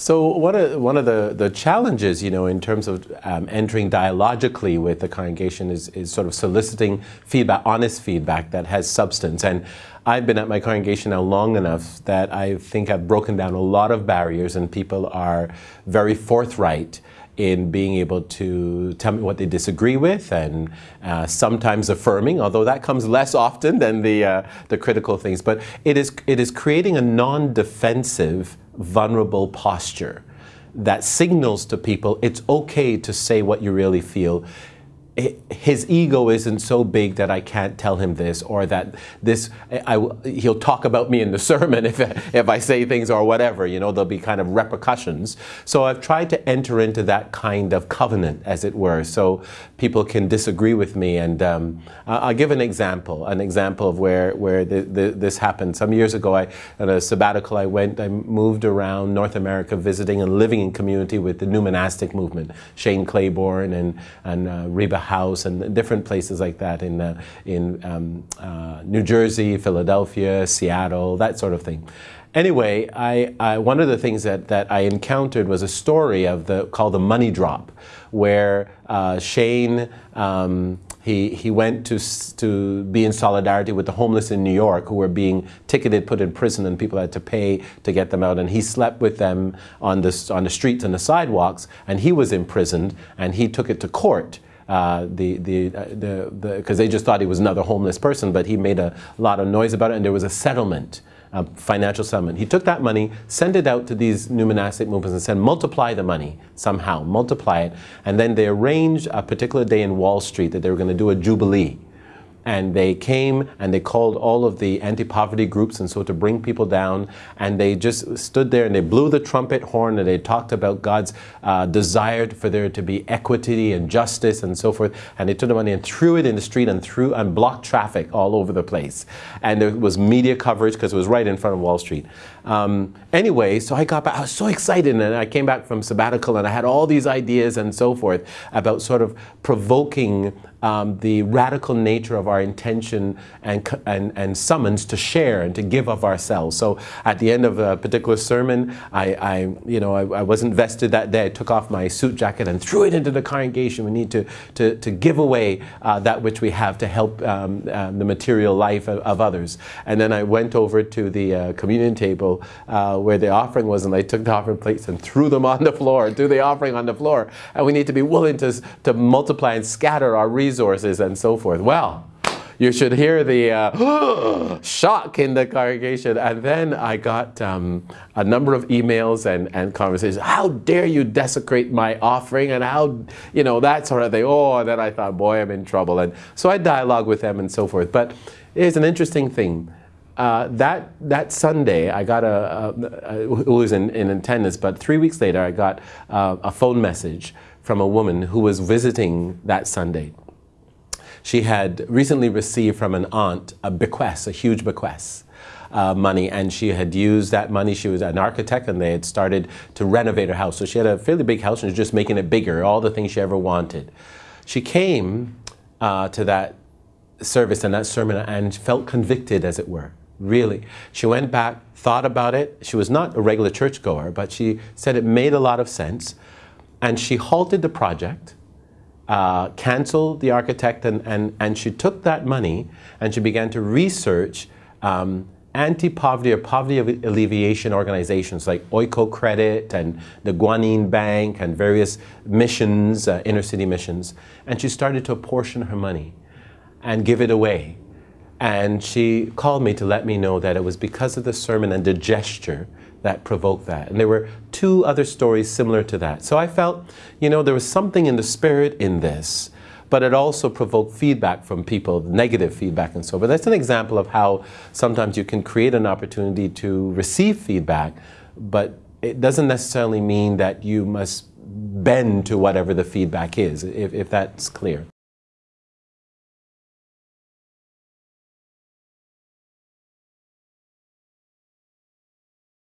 So one of, one of the, the challenges, you know, in terms of um, entering dialogically with the congregation is, is sort of soliciting feedback, honest feedback that has substance. And I've been at my congregation now long enough that I think I've broken down a lot of barriers and people are very forthright in being able to tell me what they disagree with and uh, sometimes affirming, although that comes less often than the, uh, the critical things. But it is, it is creating a non-defensive vulnerable posture that signals to people it's okay to say what you really feel his ego isn't so big that I can't tell him this or that this I, he'll talk about me in the sermon if, if I say things or whatever you know there'll be kind of repercussions. So I've tried to enter into that kind of covenant as it were so people can disagree with me. And um, I'll give an example an example of where where the, the, this happened. Some years ago I at a sabbatical I went I moved around North America visiting and living in community with the new monastic movement Shane Claiborne and and uh, Reba House and different places like that in, uh, in um, uh, New Jersey, Philadelphia, Seattle, that sort of thing. Anyway, I, I, one of the things that, that I encountered was a story of the called the money drop, where uh, Shane um, he, he went to, to be in solidarity with the homeless in New York who were being ticketed, put in prison, and people had to pay to get them out. And he slept with them on the, on the streets and the sidewalks, and he was imprisoned, and he took it to court uh, the the uh, the because the, they just thought he was another homeless person, but he made a lot of noise about it, and there was a settlement. A financial settlement. He took that money, sent it out to these new monastic movements and said, multiply the money somehow, multiply it. And then they arranged a particular day in Wall Street that they were going to do a jubilee and they came and they called all of the anti-poverty groups and so to bring people down. And they just stood there and they blew the trumpet horn and they talked about God's uh, desire for there to be equity and justice and so forth. And they took the money and threw it in the street and threw and blocked traffic all over the place. And there was media coverage because it was right in front of Wall Street. Um, anyway, so I got back, I was so excited and I came back from sabbatical and I had all these ideas and so forth about sort of provoking um, the radical nature of our intention and, and, and summons to share and to give of ourselves. So at the end of a particular sermon, I, I you know, I, I, wasn't vested that day. I took off my suit jacket and threw it into the congregation. We need to, to, to give away uh, that which we have to help um, um, the material life of, of, others. And then I went over to the uh, communion table uh, where the offering was and I took the offering plates and threw them on the floor, threw the offering on the floor. And we need to be willing to, to multiply and scatter our resources and so forth. Well, you should hear the uh, shock in the congregation. And then I got um, a number of emails and, and conversations. How dare you desecrate my offering? And how, you know, that sort of thing. Oh, and then I thought, boy, I'm in trouble. And so I dialogue with them and so forth. But it's an interesting thing. Uh, that that Sunday, I got a, a, a it was in, in attendance, but three weeks later, I got uh, a phone message from a woman who was visiting that Sunday. She had recently received from an aunt a bequest, a huge bequest. Uh, money and she had used that money. She was an architect and they had started to renovate her house. So she had a fairly big house and was just making it bigger, all the things she ever wanted. She came uh, to that service and that sermon and felt convicted, as it were, really. She went back, thought about it. She was not a regular churchgoer, but she said it made a lot of sense. And she halted the project uh, canceled the architect and, and, and she took that money and she began to research um, anti-poverty or poverty alleviation organizations like Oikocredit and the Grameen Bank and various missions, uh, inner city missions. And she started to apportion her money and give it away. And she called me to let me know that it was because of the sermon and the gesture that provoked that. And there were two other stories similar to that. So I felt, you know, there was something in the spirit in this, but it also provoked feedback from people, negative feedback and so. On. But that's an example of how sometimes you can create an opportunity to receive feedback, but it doesn't necessarily mean that you must bend to whatever the feedback is, if, if that's clear.